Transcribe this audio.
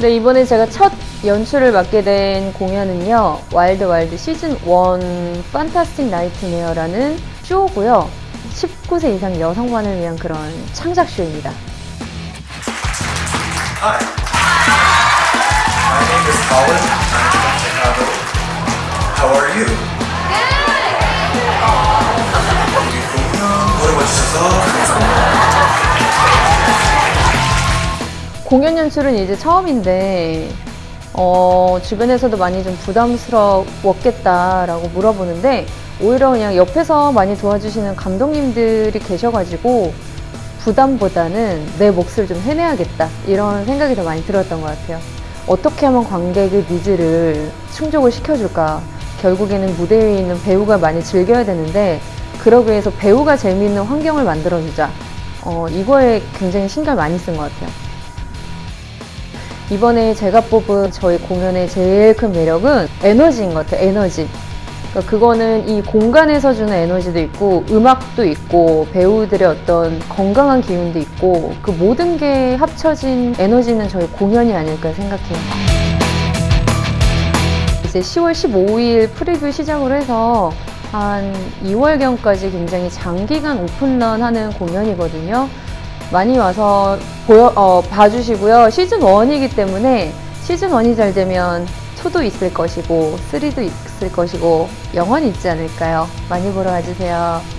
네, 이번에 제가 첫 연출을 맡게 된 공연은요. Wild Wild 시즌 1 Fantastic Nightmare라는 쇼고요. 19세 이상 여성만을 위한 그런 창작 쇼입니다. Hi. My name is Colin. I'm from Chicago. How are you? 우리 공연 보러 와주셔서 공연 연출은 이제 처음인데 어, 주변에서도 많이 좀 부담스러웠겠다라고 물어보는데 오히려 그냥 옆에서 많이 도와주시는 감독님들이 계셔가지고 부담보다는 내 몫을 좀 해내야겠다 이런 생각이 더 많이 들었던 것 같아요. 어떻게 하면 관객의 needs를 충족을 시켜줄까? 결국에는 무대 위에 있는 배우가 많이 즐겨야 되는데 그러기 위해서 배우가 재미있는 환경을 만들어주자. 어, 이거에 굉장히 신경 많이 쓴 것 같아요. 이번에 제가 뽑은 저희 공연의 제일 큰 매력은 에너지인 것 같아요. 에너지. 그러니까 그거는 이 공간에서 주는 에너지도 있고 음악도 있고 배우들의 어떤 건강한 기운도 있고 그 모든 게 합쳐진 에너지는 저희 공연이 아닐까 생각해요. 이제 10월 15일 프리뷰 시작으로 해서 한 2월경까지 굉장히 장기간 오픈런 하는 공연이거든요. 많이 와서 보여, 어, 봐주시고요. 시즌 1이기 때문에 시즌 1이 잘 되면 2도 있을 것이고 3도 있을 것이고 영원히 있지 않을까요? 많이 보러 와주세요.